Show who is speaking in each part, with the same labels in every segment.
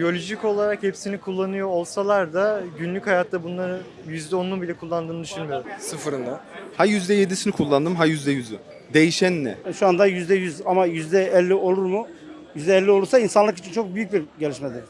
Speaker 1: Biyolojik olarak hepsini kullanıyor olsalar da günlük hayatta bunları %10'unu bile kullandığını düşünmüyorum.
Speaker 2: Sıfırında.
Speaker 3: Ha %7'sini kullandım ha %100'ü. Değişen ne?
Speaker 4: Şu anda yüzde yüz ama yüzde elli olur mu? Yüzde elli olursa insanlık için çok büyük bir gelişmedir.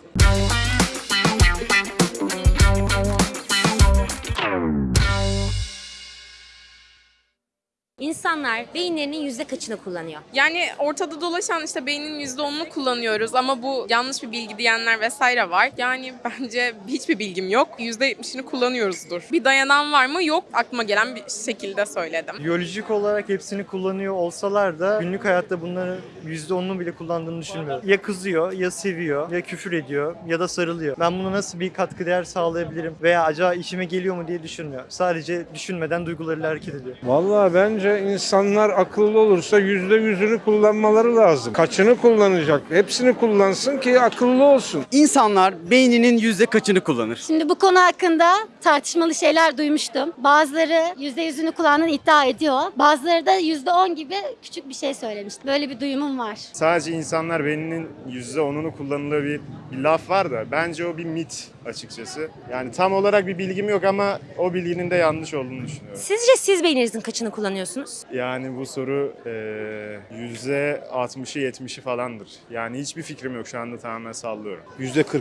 Speaker 5: İnsanlar beyinlerinin yüzde kaçını kullanıyor?
Speaker 6: Yani ortada dolaşan işte beynin %10'unu kullanıyoruz ama bu yanlış bir bilgi diyenler vesaire var. Yani bence hiçbir bilgim yok. %70'ini kullanıyoruzdur. Bir dayanan var mı? Yok. Aklıma gelen bir şekilde söyledim.
Speaker 1: Biyolojik olarak hepsini kullanıyor olsalar da günlük hayatta bunları %10'unu bile kullandığını düşünmüyorum. Ya kızıyor, ya seviyor, ya küfür ediyor, ya da sarılıyor. Ben buna nasıl bir katkı değer sağlayabilirim veya acaba işime geliyor mu diye düşünmüyor. Sadece düşünmeden duygularıyla hareket ediyor.
Speaker 7: Vallahi bence insanlar akıllı olursa yüzde yüzünü kullanmaları lazım. Kaçını kullanacak? Hepsini kullansın ki akıllı olsun.
Speaker 8: İnsanlar beyninin yüzde kaçını kullanır?
Speaker 9: Şimdi bu konu hakkında tartışmalı şeyler duymuştum. Bazıları %100'ünü kullandığını iddia ediyor. Bazıları da %10 gibi küçük bir şey söylemişti. Böyle bir duyumum var.
Speaker 10: Sadece insanlar beyninin %10'unu kullanıldığı bir, bir laf var da bence o bir mit açıkçası. Yani tam olarak bir bilgim yok ama o bilginin de yanlış olduğunu düşünüyorum.
Speaker 5: Sizce siz beyninizin kaçını kullanıyorsunuz?
Speaker 10: Yani bu soru eee %60'ı 70'i falandır. Yani hiçbir fikrim yok şu anda tamamen sallıyorum.
Speaker 2: %40.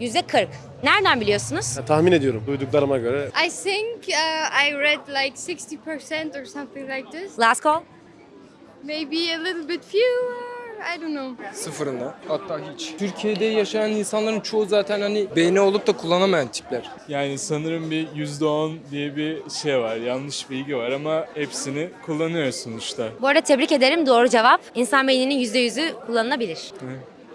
Speaker 5: Yüzde 40. Nereden biliyorsunuz?
Speaker 2: tahmin ediyorum duyduklarıma göre.
Speaker 11: I think uh, I read like 60% or something like this.
Speaker 5: Last call.
Speaker 11: Maybe a little bit fewer. I don't know.
Speaker 2: Sıfırında. Hatta hiç. Türkiye'de yaşayan insanların çoğu zaten hani beyni olup da kullanamayan tipler.
Speaker 12: Yani sanırım bir %10 diye bir şey var, yanlış bilgi var ama hepsini kullanıyoruz sonuçta.
Speaker 5: Bu arada tebrik ederim. Doğru cevap. İnsan beyninin yüzde yüzü kullanılabilir.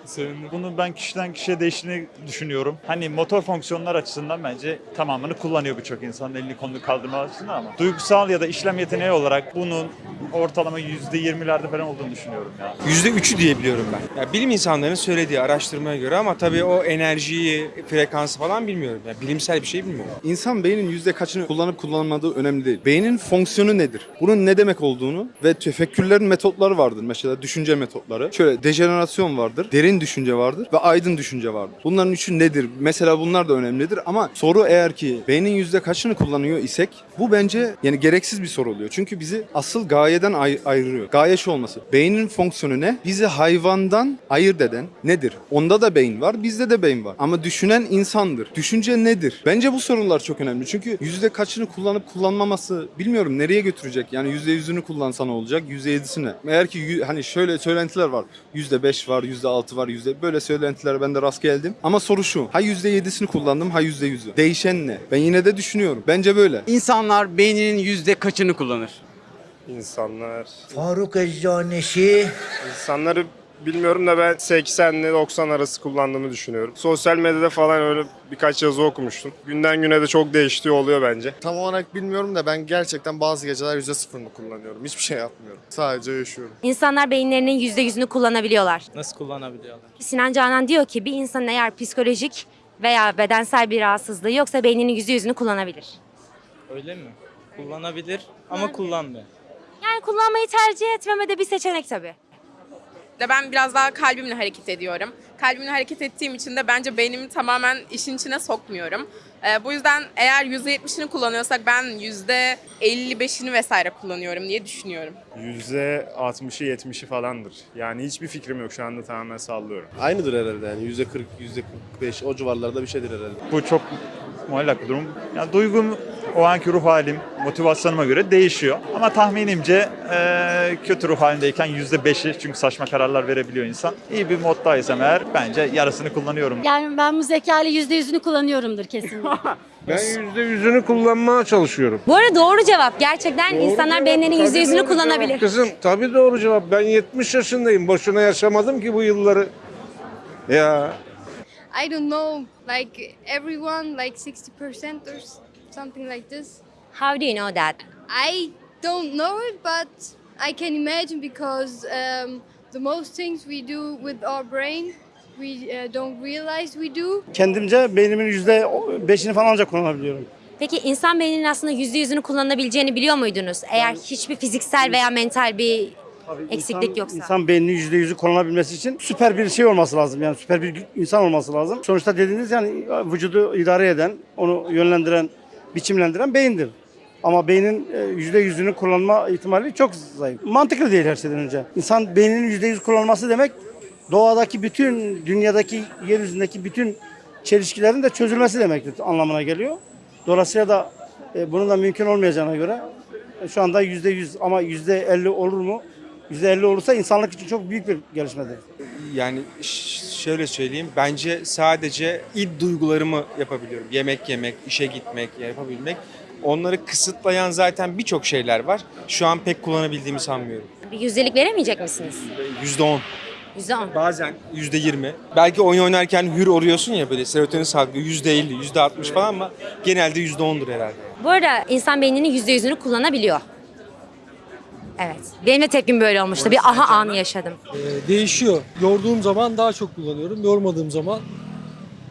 Speaker 12: Sevindim.
Speaker 13: Bunu ben kişiden kişiye değiştiğini düşünüyorum. Hani motor fonksiyonlar açısından bence tamamını kullanıyor birçok insan elini kolunu kaldırma açısından ama duygusal ya da işlem yeteneği olarak bunun ortalama %20'lerde falan olduğunu düşünüyorum ya.
Speaker 3: %3'ü diyebiliyorum ben. Ya bilim insanlarının söylediği araştırmaya göre ama tabii o enerjiyi, frekansı falan bilmiyorum. Ya bilimsel bir şey bilmiyorum. İnsan beynin yüzde kaçını kullanıp kullanmadığı önemli değil. Beynin fonksiyonu nedir? Bunun ne demek olduğunu ve tefekkürlerin metotları vardır. Mesela düşünce metotları. Şöyle dejenerasyon vardır, derin düşünce vardır ve aydın düşünce vardır. Bunların üçü nedir? Mesela bunlar da önemlidir ama soru eğer ki beynin yüzde kaçını kullanıyor isek bu bence yani gereksiz bir soru oluyor. Çünkü bizi asıl gayeden ay- ayırıyor. Gaye şu olması. Beynin fonksiyonu ne? Bizi hayvandan ayırt eden nedir? Onda da beyin var, bizde de beyin var. Ama düşünen insandır. Düşünce nedir? Bence bu sorular çok önemli. Çünkü yüzde kaçını kullanıp kullanmaması bilmiyorum nereye götürecek? Yani yüzde yüzünü kullansa ne olacak? Yüzde yedisine. Eğer ki hani şöyle söylentiler var. Yüzde beş var, yüzde altı var, yüzde böyle söylentilere ben de rast geldim. Ama soru şu. Ha yüzde yedisini kullandım, ha yüzde yüzü. Değişen ne? Ben yine de düşünüyorum. Bence böyle.
Speaker 8: İnsanlar beyninin yüzde kaçını kullanır?
Speaker 10: İnsanlar...
Speaker 4: Faruk Eczaneşi.
Speaker 10: İnsanları bilmiyorum da ben 80 ile 90 arası kullandığımı düşünüyorum. Sosyal medyada falan öyle birkaç yazı okumuştum. Günden güne de çok değiştiği oluyor bence.
Speaker 3: Tam olarak bilmiyorum da ben gerçekten bazı geceler yüzde sıfırını kullanıyorum. Hiçbir şey yapmıyorum. Sadece yaşıyorum.
Speaker 5: İnsanlar beyinlerinin yüzde yüzünü kullanabiliyorlar.
Speaker 12: Nasıl kullanabiliyorlar?
Speaker 5: Sinan Canan diyor ki bir insanın eğer psikolojik veya bedensel bir rahatsızlığı yoksa beyninin yüzde yüzünü kullanabilir.
Speaker 12: Öyle mi? Kullanabilir ama kullanmıyor.
Speaker 5: Yani kullanmayı tercih etmeme de bir seçenek tabii.
Speaker 6: De ben biraz daha kalbimle hareket ediyorum. Kalbimle hareket ettiğim için de bence beynimi tamamen işin içine sokmuyorum. Ee, bu yüzden eğer %70'ini kullanıyorsak ben %55'ini vesaire kullanıyorum diye düşünüyorum.
Speaker 10: %60'ı 70'i falandır. Yani hiçbir fikrim yok şu anda tamamen sallıyorum.
Speaker 2: Aynıdır herhalde yani %40, %45 o civarlarda bir şeydir herhalde.
Speaker 13: Bu çok muallak bir durum. Yani duygum, o anki ruh halim, motivasyonuma göre değişiyor. Ama tahminimce eee, kötü ruh halindeyken %5'i çünkü saçma kararlar verebiliyor insan. İyi bir moddaysam eğer bence yarısını kullanıyorum.
Speaker 9: Yani ben bu zekayla %100'ünü kullanıyorumdur kesinlikle.
Speaker 7: Ben yüzde yüzünü kullanmaya çalışıyorum.
Speaker 5: Bu arada doğru cevap. Gerçekten
Speaker 7: Doğru
Speaker 5: insanlar
Speaker 7: cevap,
Speaker 5: beyinlerinin
Speaker 7: tabii
Speaker 5: yüzde yüzünü kullanabilir.
Speaker 7: cevap Kızım tabii doğru cevap. Ben 70 yaşındayım. Boşuna yaşamadım ki bu yılları. Ya
Speaker 11: I don't know. Like everyone, like 60% or something like this.
Speaker 5: How do you know that?
Speaker 11: I don't know it, but I can imagine because um, the most things we do with our brain, we uh, don't realize we do.
Speaker 4: Kendimce beynimin yüzde beşini falan ancak kullanabiliyorum.
Speaker 5: Peki insan beyninin aslında yüzde yüzünü kullanabileceğini biliyor muydunuz? Eğer hiçbir fiziksel veya mental bir eksiklik
Speaker 4: İnsan-
Speaker 5: yoksa.
Speaker 4: İnsan beyninin yüzde yüzü kullanabilmesi için süper bir şey olması lazım. Yani süper bir insan olması lazım. Sonuçta dediğiniz yani vücudu idare eden, onu yönlendiren, biçimlendiren beyindir. Ama beynin e, yüzde yüzünü kullanma ihtimali çok zayıf. Mantıklı değil her şeyden önce. İnsan beyninin yüzde yüz kullanması demek doğadaki bütün, dünyadaki, yeryüzündeki bütün çelişkilerin de çözülmesi demektir anlamına geliyor. Dolayısıyla da e, bunun da mümkün olmayacağına göre e, şu anda yüzde yüz ama yüzde elli olur mu? Yüzde elli olursa insanlık için çok büyük bir gelişmedir.
Speaker 14: Yani şöyle söyleyeyim. Bence sadece id duygularımı yapabiliyorum. Yemek yemek, işe gitmek, yapabilmek. Onları kısıtlayan zaten birçok şeyler var. Şu an pek kullanabildiğimi sanmıyorum.
Speaker 5: Bir yüzdelik veremeyecek misiniz?
Speaker 14: %10.
Speaker 5: %10.
Speaker 14: Bazen %20. Belki oyun oynarken hür oluyorsun ya böyle serotonin salgılıyor %50, %60 falan ama genelde %10'dur herhalde.
Speaker 5: Bu arada insan beyninin %100'ünü kullanabiliyor. Evet. Benim de tepkim böyle olmuştu. Bir aha anı yaşadım.
Speaker 15: Ee, değişiyor. Yorduğum zaman daha çok kullanıyorum. Yormadığım zaman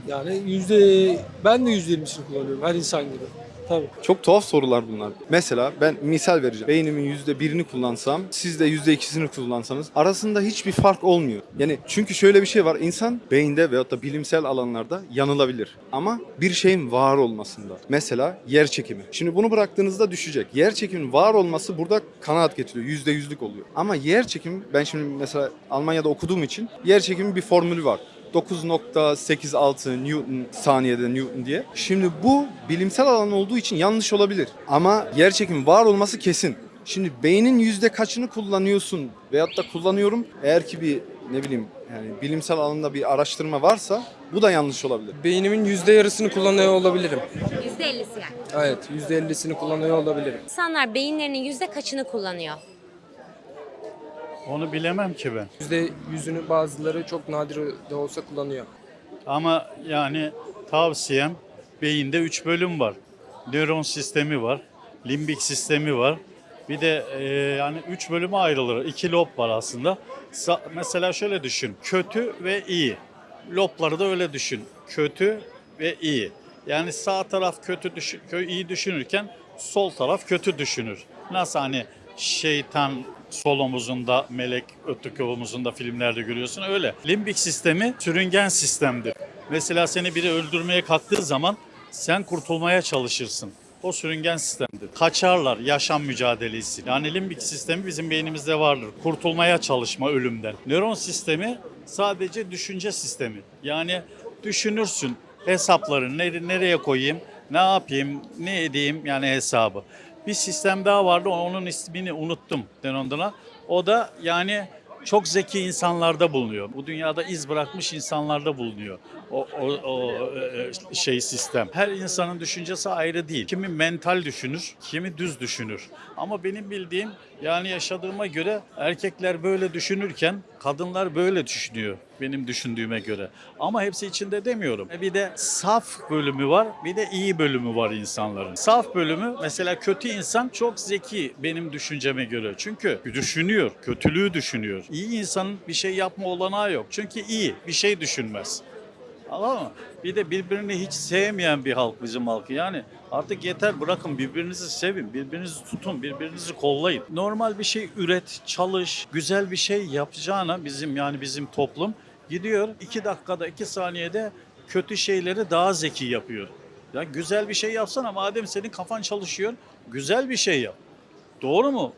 Speaker 15: yani yüzde ben de yüzde yirmisini kullanıyorum her insan gibi. Tabii.
Speaker 3: Çok tuhaf sorular bunlar. Mesela ben misal vereceğim. Beynimin yüzde birini kullansam, siz de yüzde ikisini kullansanız arasında hiçbir fark olmuyor. Yani çünkü şöyle bir şey var. İnsan beyinde veyahut da bilimsel alanlarda yanılabilir. Ama bir şeyin var olmasında. Mesela yer çekimi. Şimdi bunu bıraktığınızda düşecek. Yer çekiminin var olması burada kanaat getiriyor. Yüzde yüzlük oluyor. Ama yer çekimi ben şimdi mesela Almanya'da okuduğum için yer çekimi bir formülü var. 9.86 Newton saniyede Newton diye. Şimdi bu bilimsel alan olduğu için yanlış olabilir. Ama yer çekimi var olması kesin. Şimdi beynin yüzde kaçını kullanıyorsun veyahut da kullanıyorum. Eğer ki bir ne bileyim yani bilimsel alanda bir araştırma varsa bu da yanlış olabilir.
Speaker 2: Beynimin yüzde yarısını kullanıyor olabilirim.
Speaker 5: %50'si yani.
Speaker 2: Evet, yüzde ellisini kullanıyor olabilirim.
Speaker 5: İnsanlar beyinlerinin yüzde kaçını kullanıyor?
Speaker 16: Onu bilemem ki ben.
Speaker 2: Yüzde yüzünü bazıları çok nadir de olsa kullanıyor.
Speaker 16: Ama yani tavsiyem beyinde 3 bölüm var. Nöron sistemi var, limbik sistemi var. Bir de e, yani 3 bölüme ayrılır. 2 lob var aslında. Sa- mesela şöyle düşün. Kötü ve iyi. Lobları da öyle düşün. Kötü ve iyi. Yani sağ taraf kötü düşün, iyi düşünürken sol taraf kötü düşünür. Nasıl hani şeytan sol omuzunda, melek öteki omuzunda filmlerde görüyorsun öyle. Limbik sistemi sürüngen sistemdir. Mesela seni biri öldürmeye kalktığı zaman sen kurtulmaya çalışırsın. O sürüngen sistemdir. Kaçarlar yaşam mücadelesi. Yani limbik sistemi bizim beynimizde vardır. Kurtulmaya çalışma ölümden. Nöron sistemi sadece düşünce sistemi. Yani düşünürsün hesapları nere- nereye koyayım, ne yapayım, ne edeyim yani hesabı. Bir sistem daha vardı onun ismini unuttum Denon'dan. O da yani çok zeki insanlarda bulunuyor. Bu dünyada iz bırakmış insanlarda bulunuyor. O, o, o e, şey sistem. Her insanın düşüncesi ayrı değil. Kimi mental düşünür, kimi düz düşünür. Ama benim bildiğim yani yaşadığıma göre erkekler böyle düşünürken kadınlar böyle düşünüyor benim düşündüğüme göre. Ama hepsi içinde demiyorum. Bir de saf bölümü var, bir de iyi bölümü var insanların. Saf bölümü mesela kötü insan çok zeki benim düşünceme göre. Çünkü düşünüyor, kötülüğü düşünüyor. İyi insanın bir şey yapma olanağı yok. Çünkü iyi, bir şey düşünmez. Anladın mı? Bir de birbirini hiç sevmeyen bir halk bizim halkı. Yani artık yeter bırakın birbirinizi sevin, birbirinizi tutun, birbirinizi kollayın. Normal bir şey üret, çalış, güzel bir şey yapacağına bizim yani bizim toplum gidiyor iki dakikada, iki saniyede kötü şeyleri daha zeki yapıyor. Ya güzel bir şey yapsana madem senin kafan çalışıyor, güzel bir şey yap. Doğru mu?